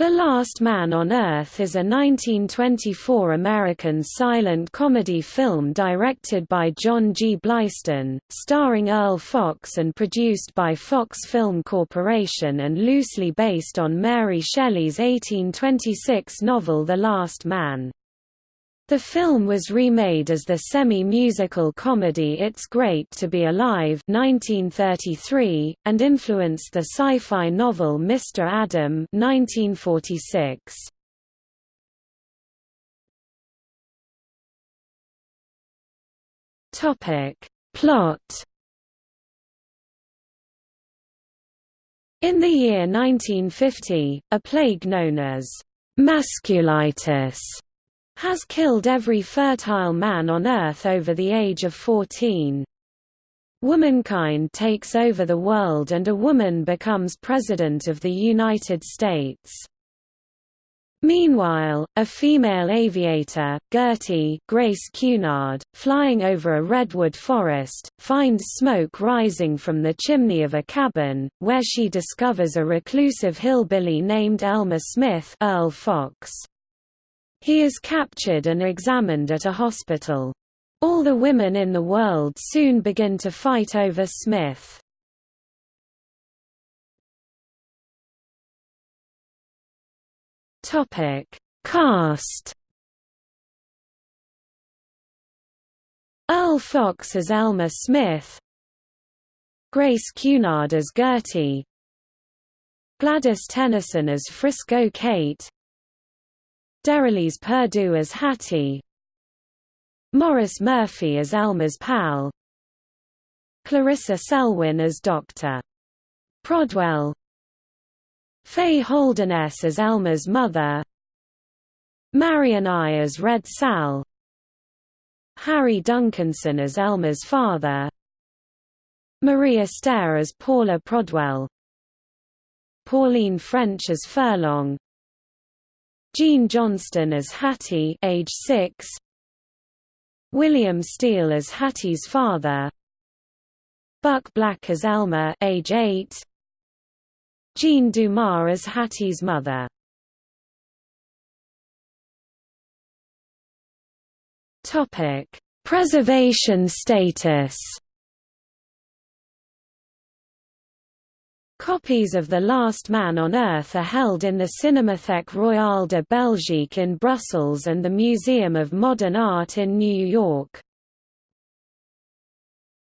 The Last Man on Earth is a 1924 American silent comedy film directed by John G. Blystone, starring Earle Foxe and produced by Fox Film Corporation and loosely based on Mary Shelley's 1826 novel The Last Man. The film was remade as the semi-musical comedy It's Great to Be Alive 1933, and influenced the sci-fi novel Mr. Adam 1946. Plot In the year 1950, a plague known as masculitis has killed every fertile man on Earth over the age of 14. Womankind takes over the world and a woman becomes President of the United States. Meanwhile, a female aviator, Gertie Grace Cunard, flying over a redwood forest, finds smoke rising from the chimney of a cabin, where she discovers a reclusive hillbilly named Elmer Smith Earle Foxe. He is captured and examined at a hospital. All the women in the world soon begin to fight over Smith. Topic: Cast. Earle Foxe as Elmer Smith, Grace Cunard as Gertie, Gladys Tennyson as Frisco Kate, Derelys Perdue as Hattie. Maurice Murphy as Elmer's pal. Clarissa Selwynne as Dr. Prodwell. Fay Holderness as Elmer's mother. Marion Aye as Red Sal. Harry Dunkinson as Elmer's father. Marie Astaire as Paula Prodwell. Pauline French as Furlong Jean Johnston as Hattie age 6 William Steele as Hattie's father. Buck Black as Elmer age 8 Jean Dumas as Hattie's mother. Topic Preservation status Copies of The Last Man on Earth are held in the Cinémathèque Royale de Belgique in Brussels and the Museum of Modern Art in New York.